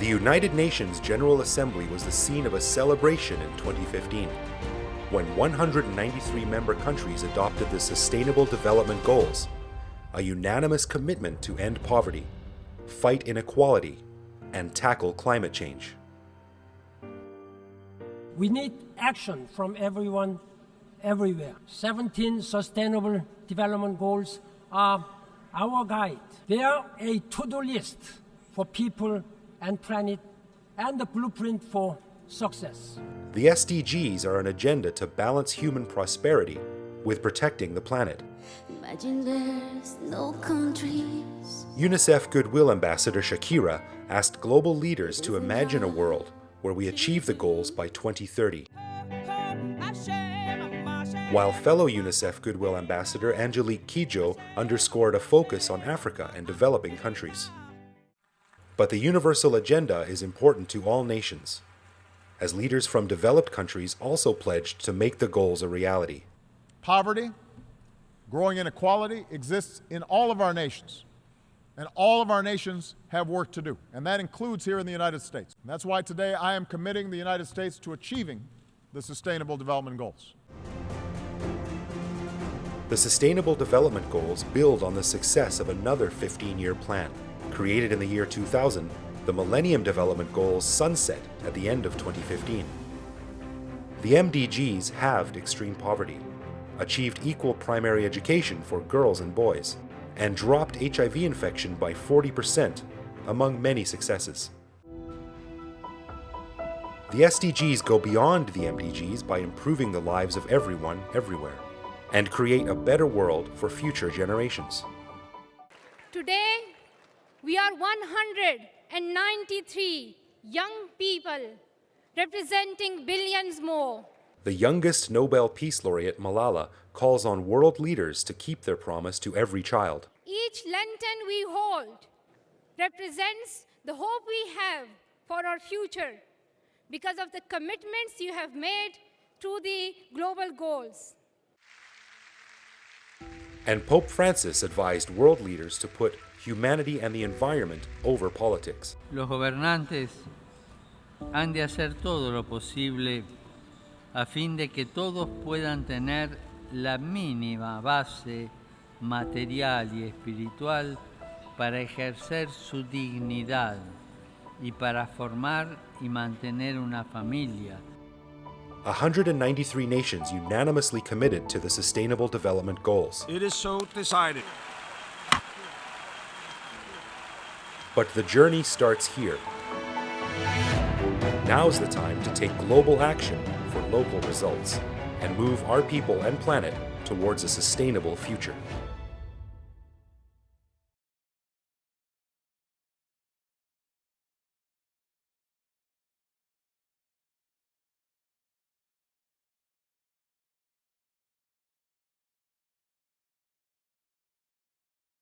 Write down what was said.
The United Nations General Assembly was the scene of a celebration in 2015, when 193 member countries adopted the Sustainable Development Goals, a unanimous commitment to end poverty, fight inequality, and tackle climate change. We need action from everyone, everywhere. 17 Sustainable Development Goals are our guide. They are a to-do list for people and planet and the blueprint for success. The SDGs are an agenda to balance human prosperity with protecting the planet. Imagine there's no countries. UNICEF Goodwill Ambassador Shakira asked global leaders to imagine a world where we achieve the goals by 2030. While fellow UNICEF Goodwill Ambassador Angelique Kidjo underscored a focus on Africa and developing countries. But the universal agenda is important to all nations, as leaders from developed countries also pledged to make the goals a reality. Poverty, growing inequality exists in all of our nations. And all of our nations have work to do, and that includes here in the United States. And that's why today I am committing the United States to achieving the Sustainable Development Goals. The Sustainable Development Goals build on the success of another 15-year plan. Created in the year 2000, the Millennium Development Goals sunset at the end of 2015. The MDGs halved extreme poverty, achieved equal primary education for girls and boys, and dropped HIV infection by 40%, among many successes. The SDGs go beyond the MDGs by improving the lives of everyone, everywhere, and create a better world for future generations. Today, we are 193 young people representing billions more. The youngest Nobel Peace Laureate, Malala, calls on world leaders to keep their promise to every child. Each lantern we hold represents the hope we have for our future because of the commitments you have made to the global goals. And Pope Francis advised world leaders to put humanity and the environment over politics. Los gobernantes han de hacer todo lo posible a fin de que todos puedan tener la mínima base material y espiritual para ejercer su dignidad y para formar y mantener una familia. 193 nations unanimously committed to the Sustainable Development Goals. It is so decided. But the journey starts here. Now's the time to take global action for local results and move our people and planet towards a sustainable future.